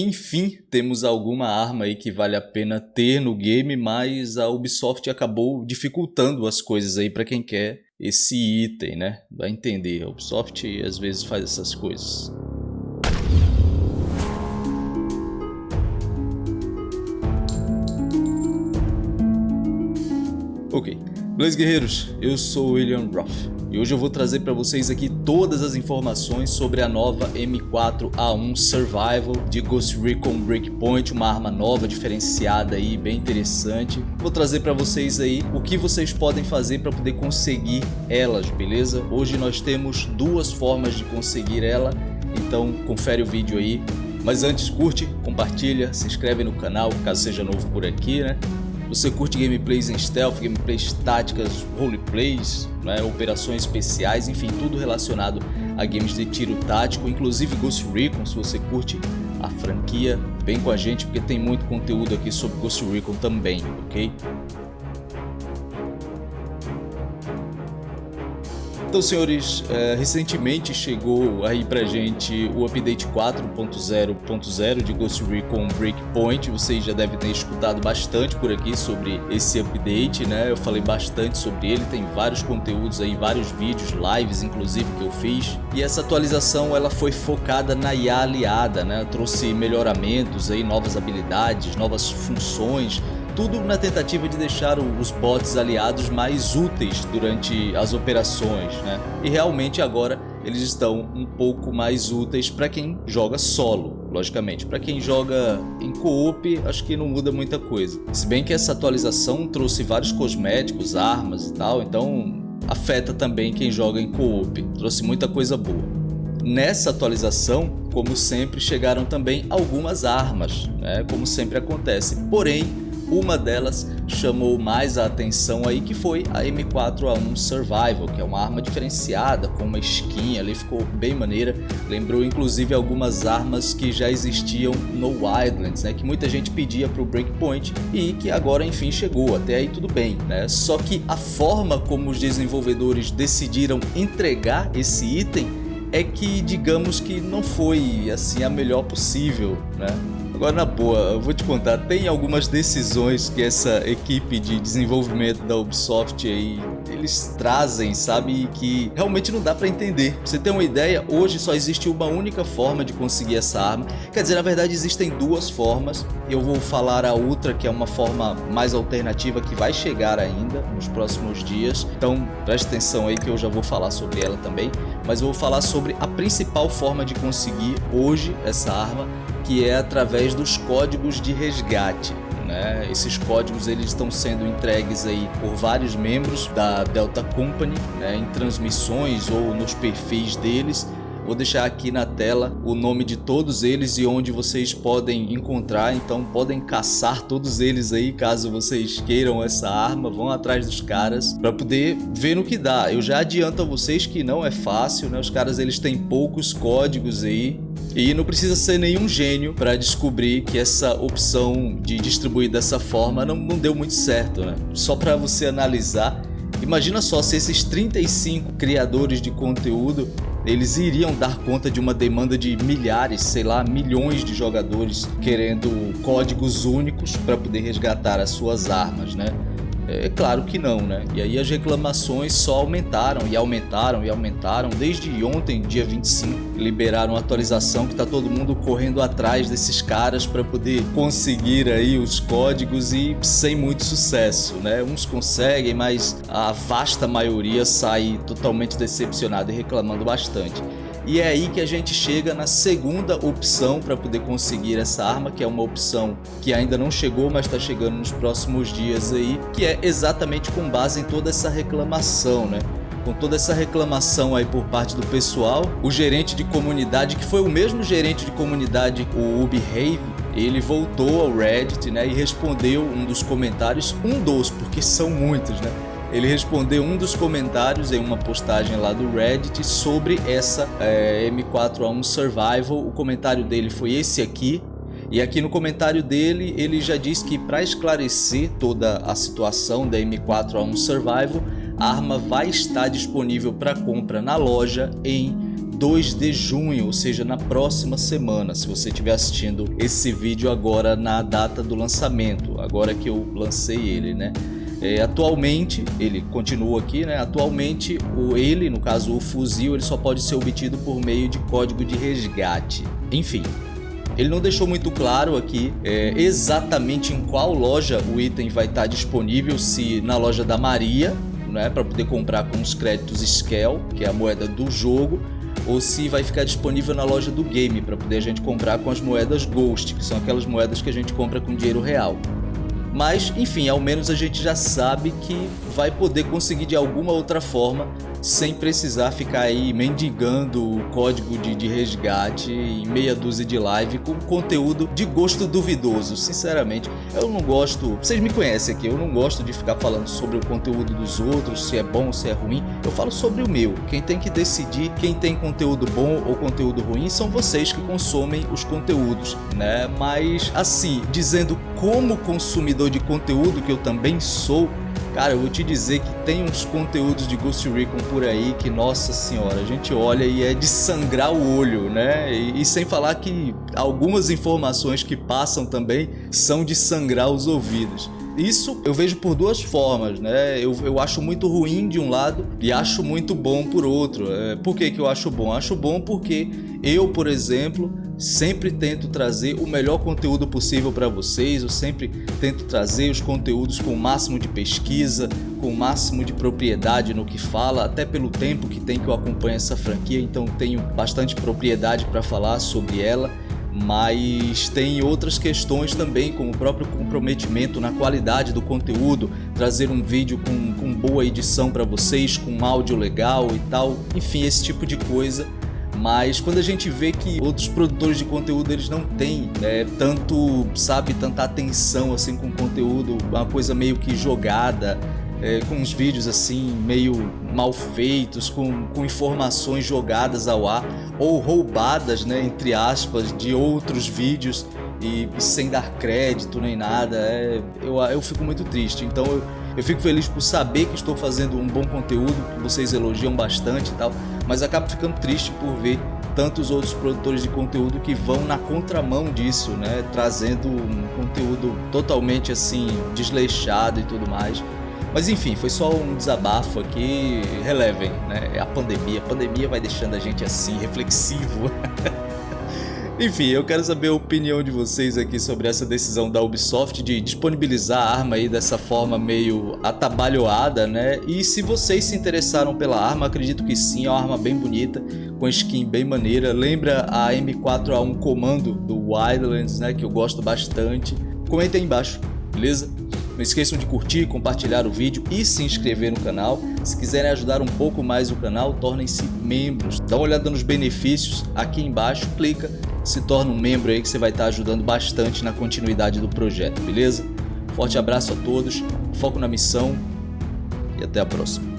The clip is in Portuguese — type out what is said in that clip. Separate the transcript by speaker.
Speaker 1: Enfim, temos alguma arma aí que vale a pena ter no game, mas a Ubisoft acabou dificultando as coisas aí para quem quer esse item, né? Vai entender, a Ubisoft às vezes faz essas coisas. Ok, Beleza guerreiros, eu sou William Roth e hoje eu vou trazer para vocês aqui todas as informações sobre a nova M4A1 Survival de Ghost Recon Breakpoint, uma arma nova, diferenciada aí, bem interessante. Vou trazer para vocês aí o que vocês podem fazer para poder conseguir elas, beleza? Hoje nós temos duas formas de conseguir ela, então confere o vídeo aí. Mas antes curte, compartilha, se inscreve no canal caso seja novo por aqui, né? Você curte gameplays em stealth, gameplays táticas, roleplays, né, operações especiais, enfim, tudo relacionado a games de tiro tático, inclusive Ghost Recon, se você curte a franquia, vem com a gente porque tem muito conteúdo aqui sobre Ghost Recon também, ok? Então, senhores, é, recentemente chegou aí pra gente o update 4.0.0 de Ghost Recon Breakpoint. Vocês já devem ter escutado bastante por aqui sobre esse update, né? Eu falei bastante sobre ele, tem vários conteúdos aí, vários vídeos, lives inclusive que eu fiz. E essa atualização ela foi focada na IA aliada, né? Trouxe melhoramentos aí, novas habilidades, novas funções, tudo na tentativa de deixar os bots aliados mais úteis durante as operações, né? E realmente agora eles estão um pouco mais úteis para quem joga solo, logicamente. Para quem joga em co-op, acho que não muda muita coisa. Se bem que essa atualização trouxe vários cosméticos, armas e tal, então afeta também quem joga em co-op. Trouxe muita coisa boa. Nessa atualização, como sempre, chegaram também algumas armas, né? como sempre acontece. Porém, uma delas chamou mais a atenção aí que foi a M4A1 Survival, que é uma arma diferenciada com uma skin ali, ficou bem maneira. Lembrou inclusive algumas armas que já existiam no Wildlands, né, que muita gente pedia para o Breakpoint e que agora enfim chegou, até aí tudo bem, né? Só que a forma como os desenvolvedores decidiram entregar esse item é que digamos que não foi assim a melhor possível, né? Agora, na boa, eu vou te contar, tem algumas decisões que essa equipe de desenvolvimento da Ubisoft aí, eles trazem, sabe, que realmente não dá pra entender. Pra você ter uma ideia, hoje só existe uma única forma de conseguir essa arma. Quer dizer, na verdade existem duas formas. Eu vou falar a outra, que é uma forma mais alternativa que vai chegar ainda nos próximos dias. Então, preste atenção aí que eu já vou falar sobre ela também. Mas eu vou falar sobre a principal forma de conseguir hoje essa arma que é através dos códigos de resgate. Né? Esses códigos eles estão sendo entregues aí por vários membros da Delta Company né? em transmissões ou nos perfis deles Vou deixar aqui na tela o nome de todos eles e onde vocês podem encontrar, então podem caçar todos eles aí caso vocês queiram essa arma, vão atrás dos caras para poder ver no que dá. Eu já adianto a vocês que não é fácil, né? Os caras eles têm poucos códigos aí, e não precisa ser nenhum gênio para descobrir que essa opção de distribuir dessa forma não, não deu muito certo, né? Só para você analisar, imagina só se esses 35 criadores de conteúdo eles iriam dar conta de uma demanda de milhares, sei lá, milhões de jogadores querendo códigos únicos para poder resgatar as suas armas, né? É claro que não, né? E aí as reclamações só aumentaram e aumentaram e aumentaram. Desde ontem, dia 25, liberaram a atualização que tá todo mundo correndo atrás desses caras para poder conseguir aí os códigos e sem muito sucesso, né? Uns conseguem, mas a vasta maioria sai totalmente decepcionada e reclamando bastante. E é aí que a gente chega na segunda opção para poder conseguir essa arma, que é uma opção que ainda não chegou, mas está chegando nos próximos dias aí, que é exatamente com base em toda essa reclamação, né? com toda essa reclamação aí por parte do pessoal, o gerente de comunidade, que foi o mesmo gerente de comunidade, o Ubehave, ele voltou ao Reddit né, e respondeu um dos comentários, um dos, porque são muitos, né? Ele respondeu um dos comentários em uma postagem lá do Reddit sobre essa é, M4A1 Survival. O comentário dele foi esse aqui. E aqui no comentário dele, ele já diz que para esclarecer toda a situação da M4A1 Survival, a arma vai estar disponível para compra na loja em 2 de junho, ou seja, na próxima semana, se você estiver assistindo esse vídeo agora na data do lançamento, agora que eu lancei ele, né? É, atualmente, ele continua aqui, né? Atualmente, o ele, no caso o fuzil, ele só pode ser obtido por meio de código de resgate. Enfim, ele não deixou muito claro aqui é, exatamente em qual loja o item vai estar disponível, se na loja da Maria, né, para poder comprar com os créditos Skell, que é a moeda do jogo, ou se vai ficar disponível na loja do game para poder a gente comprar com as moedas Ghost, que são aquelas moedas que a gente compra com dinheiro real. Mas, enfim, ao menos a gente já sabe que vai poder conseguir de alguma outra forma sem precisar ficar aí mendigando o código de, de, resgate em meia dúzia de live com conteúdo de gosto duvidoso. Sinceramente, eu não gosto, vocês me conhecem aqui, eu não gosto de ficar falando sobre o conteúdo dos outros, se é bom, se é ruim. Eu falo sobre o meu. Quem tem que decidir quem tem conteúdo bom ou conteúdo ruim são vocês que consomem os conteúdos, né? Mas assim, dizendo como consumidor de conteúdo que eu também sou, Cara, eu vou te dizer que tem uns conteúdos de Ghost Recon por aí que, nossa senhora, a gente olha e é de sangrar o olho, né? E, e, sem falar que algumas informações que passam também são de sangrar os ouvidos. Isso eu vejo por duas formas, né? Eu, eu acho muito ruim de um lado e acho muito bom por outro. É, por que, que eu acho bom? Acho bom porque eu, por exemplo, sempre tento trazer o melhor conteúdo possível para vocês, eu sempre tento trazer os conteúdos com o máximo de pesquisa, com o máximo de propriedade no que fala, até pelo tempo que tem que eu acompanho essa franquia, então tenho bastante propriedade para falar sobre ela mas tem outras questões também, como o próprio comprometimento na qualidade do conteúdo, trazer um vídeo com, com boa edição para vocês, com áudio legal e tal, enfim, esse tipo de coisa. Mas quando a gente vê que outros produtores de conteúdo eles não têm né, tanto, sabe, tanta atenção assim com o conteúdo, uma coisa meio que jogada, é, com uns vídeos assim meio mal feitos, com, com informações jogadas ao ar ou roubadas, né, entre aspas, de outros vídeos e, sem dar crédito nem nada, é, eu, eu fico muito triste. Então eu, eu fico feliz por saber que estou fazendo um bom conteúdo, que vocês elogiam bastante e tal, mas acabo ficando triste por ver tantos outros produtores de conteúdo que vão na contramão disso, né, trazendo um conteúdo totalmente assim desleixado e tudo mais. Mas enfim, foi só um desabafo aqui, relevem, né? É a pandemia, a pandemia vai deixando a gente assim, reflexivo. Enfim, eu quero saber a opinião de vocês aqui sobre essa decisão da Ubisoft de disponibilizar a arma aí dessa forma meio atabalhoada, né? E se vocês se interessaram pela arma, acredito que sim, é uma arma bem bonita, com skin bem maneira. Lembra a M4A1 Comando do Wildlands, né? Que eu gosto bastante. Comenta aí embaixo, beleza? Não esqueçam de curtir, compartilhar o vídeo e se inscrever no canal. Se quiserem ajudar um pouco mais o canal, tornem-se membros. Dá uma olhada nos benefícios aqui embaixo, clica, se torna um membro aí que você vai estar ajudando bastante na continuidade do projeto, beleza? Forte abraço a todos, foco na missão e até a próxima.